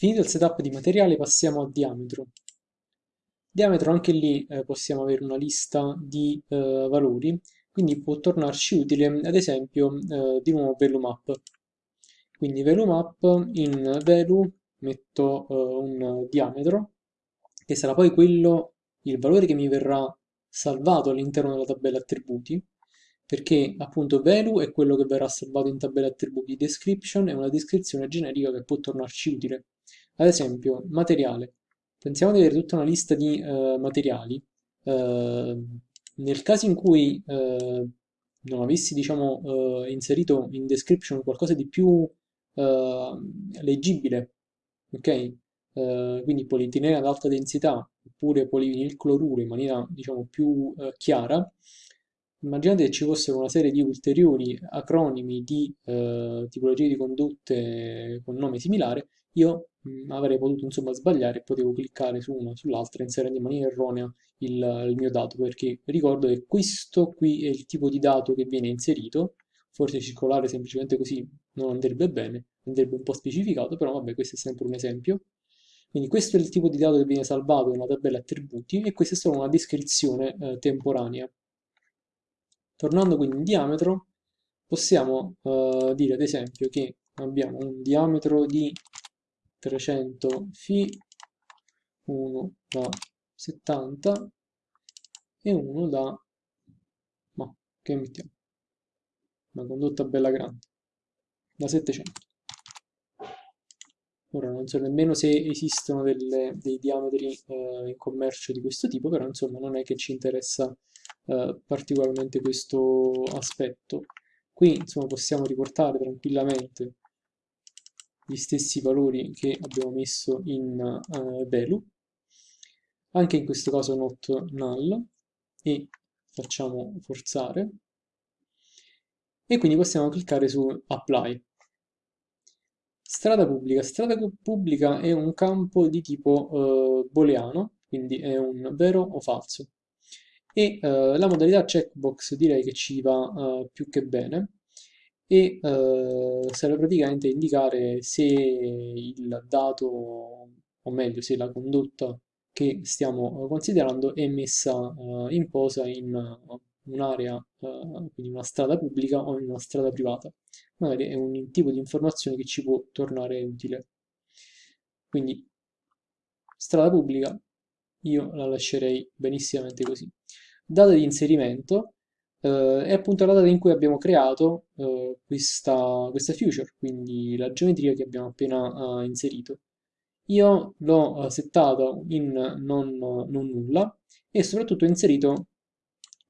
Finito il setup di materiale passiamo a diametro. Diametro anche lì eh, possiamo avere una lista di eh, valori, quindi può tornarci utile ad esempio eh, di nuovo value map. Quindi value map in value metto eh, un diametro che sarà poi quello, il valore che mi verrà salvato all'interno della tabella attributi perché appunto value è quello che verrà salvato in tabella attributi, description è una descrizione generica che può tornarci utile. Ad esempio, materiale. Pensiamo di avere tutta una lista di uh, materiali. Uh, nel caso in cui uh, non avessi, diciamo, inserito in description qualcosa di più leggibile, ok? quindi polietilene ad alta densità oppure polivinilcloruro in maniera, diciamo, più chiara, Immaginate che ci fossero una serie di ulteriori acronimi di eh, tipologie di condotte con nome similare, io mm, avrei potuto insomma sbagliare e potevo cliccare su una o sull'altra inserendo in maniera erronea il, il mio dato, perché ricordo che questo qui è il tipo di dato che viene inserito, forse circolare semplicemente così non andrebbe bene, andrebbe un po' specificato, però vabbè questo è sempre un esempio. Quindi questo è il tipo di dato che viene salvato nella tabella attributi e questa è solo una descrizione eh, temporanea. Tornando quindi in diametro, possiamo uh, dire ad esempio che abbiamo un diametro di 300 φ, uno da 70 e uno da... ma che mettiamo? Una condotta bella grande, da 700. Ora non so nemmeno se esistono delle, dei diametri eh, in commercio di questo tipo, però insomma non è che ci interessa eh, particolarmente questo aspetto. Qui insomma possiamo riportare tranquillamente gli stessi valori che abbiamo messo in uh, value, anche in questo caso not null, e facciamo forzare, e quindi possiamo cliccare su apply. Strada pubblica. Strada pubblica è un campo di tipo uh, booleano, quindi è un vero o falso e uh, la modalità checkbox direi che ci va uh, più che bene e uh, serve praticamente a indicare se il dato, o meglio se la condotta che stiamo considerando è messa in posa in un'area, quindi una strada pubblica o in una strada privata. Magari è un tipo di informazione che ci può tornare utile. Quindi strada pubblica io la lascerei benissimamente così data di inserimento eh, è appunto la data in cui abbiamo creato eh, questa, questa future, quindi la geometria che abbiamo appena eh, inserito. Io l'ho eh, settato in non, non, nulla e soprattutto ho inserito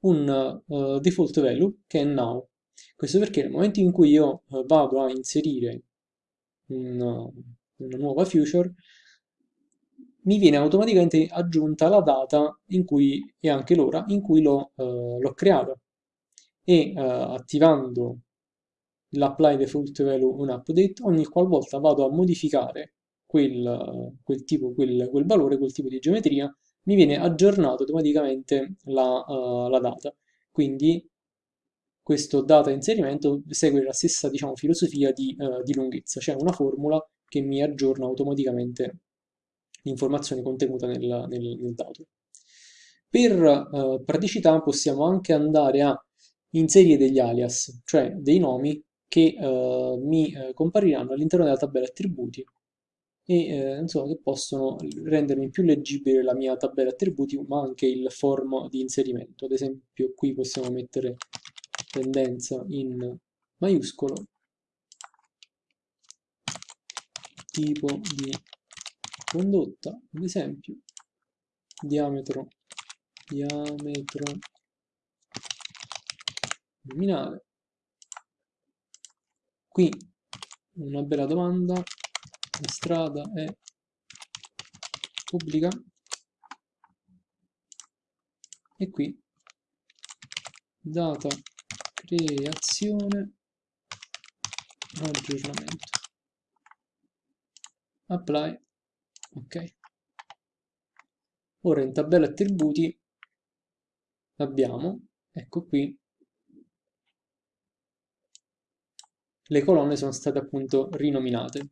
un uh, default value che è now. Questo perché nel momento in cui io uh, vado a inserire un, una nuova future, mi viene automaticamente aggiunta la data cui, e anche l'ora in cui l'ho eh, creato e eh, attivando l'apply default value on update ogni qualvolta vado a modificare quel, quel tipo, quel, quel, valore, quel tipo di geometria mi viene aggiornato automaticamente la, uh, la data. Quindi questo data inserimento segue la stessa diciamo, filosofia di, uh, di lunghezza, cioè una formula che mi aggiorna automaticamente l'informazione contenuta nel, nel, nel dato. Per eh, praticità possiamo anche andare a inserire degli alias, cioè dei nomi che eh, mi eh, compariranno all'interno della tabella attributi e eh, insomma che possono rendermi più leggibile la mia tabella attributi ma anche il form di inserimento ad esempio qui possiamo mettere tendenza in maiuscolo tipo di condotta, ad esempio, diametro, diametro nominale. Qui una bella domanda, la strada è pubblica? E qui data creazione aggiornamento. Apply ok. Ora in tabella attributi abbiamo ecco qui le colonne sono state appunto rinominate.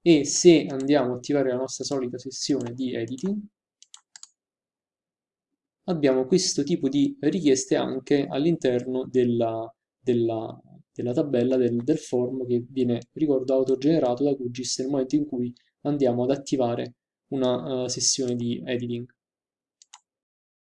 E se andiamo a attivare la nostra solita sessione di editing, abbiamo questo tipo di richieste anche all'interno della, della, della, tabella del, del, form che viene, ricordo, autogenerato da QGIS nel momento in cui andiamo ad attivare una uh, sessione di editing.